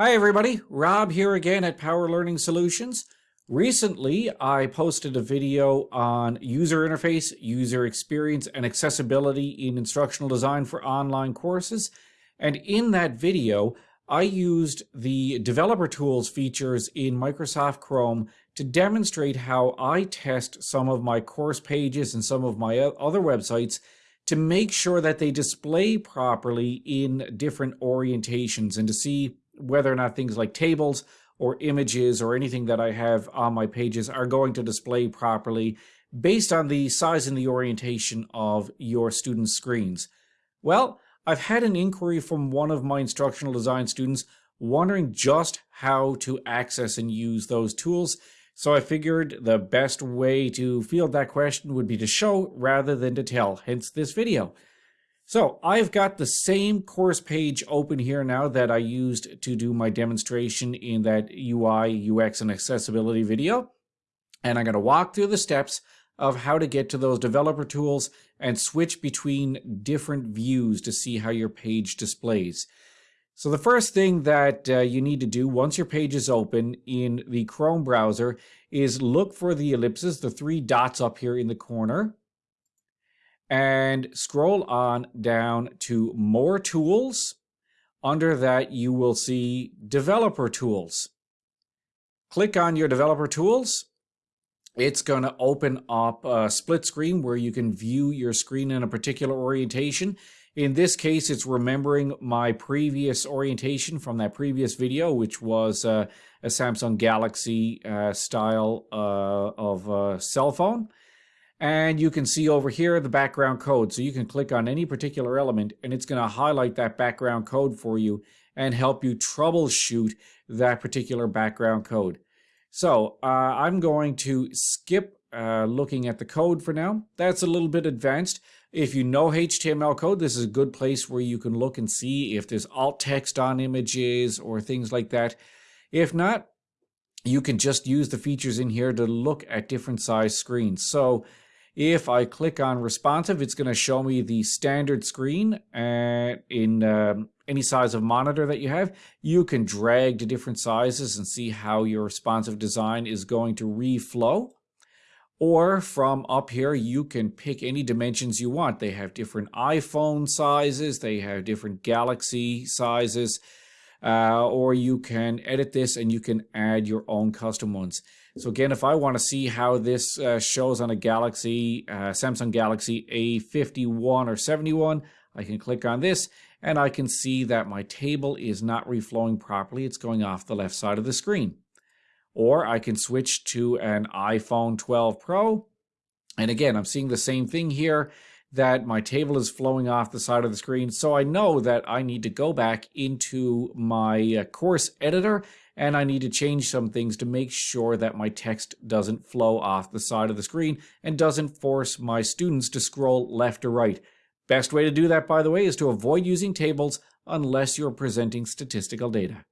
Hi everybody, Rob here again at Power Learning Solutions. Recently, I posted a video on user interface, user experience, and accessibility in instructional design for online courses. And in that video, I used the developer tools features in Microsoft Chrome to demonstrate how I test some of my course pages and some of my other websites to make sure that they display properly in different orientations and to see whether or not things like tables or images or anything that I have on my pages are going to display properly based on the size and the orientation of your students' screens. Well, I've had an inquiry from one of my instructional design students wondering just how to access and use those tools. So I figured the best way to field that question would be to show rather than to tell, hence this video. So I've got the same course page open here now that I used to do my demonstration in that UI, UX, and accessibility video. And I'm going to walk through the steps of how to get to those developer tools and switch between different views to see how your page displays. So the first thing that uh, you need to do once your page is open in the Chrome browser is look for the ellipses, the three dots up here in the corner and scroll on down to more tools. Under that, you will see developer tools. Click on your developer tools. It's going to open up a split screen where you can view your screen in a particular orientation. In this case, it's remembering my previous orientation from that previous video, which was uh, a Samsung Galaxy uh, style uh, of cell phone. And you can see over here the background code. So you can click on any particular element and it's going to highlight that background code for you and help you troubleshoot that particular background code. So uh, I'm going to skip uh, looking at the code for now. That's a little bit advanced. If you know HTML code, this is a good place where you can look and see if there's alt text on images or things like that. If not, you can just use the features in here to look at different size screens. So if I click on responsive, it's going to show me the standard screen uh, in um, any size of monitor that you have. You can drag to different sizes and see how your responsive design is going to reflow. Or from up here, you can pick any dimensions you want. They have different iPhone sizes, they have different Galaxy sizes, uh, or you can edit this and you can add your own custom ones. So again, if I want to see how this uh, shows on a Galaxy, uh, Samsung Galaxy A51 or 71, I can click on this and I can see that my table is not reflowing properly. It's going off the left side of the screen. Or I can switch to an iPhone 12 Pro. And again, I'm seeing the same thing here that my table is flowing off the side of the screen. So I know that I need to go back into my uh, course editor and I need to change some things to make sure that my text doesn't flow off the side of the screen and doesn't force my students to scroll left or right. Best way to do that, by the way, is to avoid using tables unless you're presenting statistical data.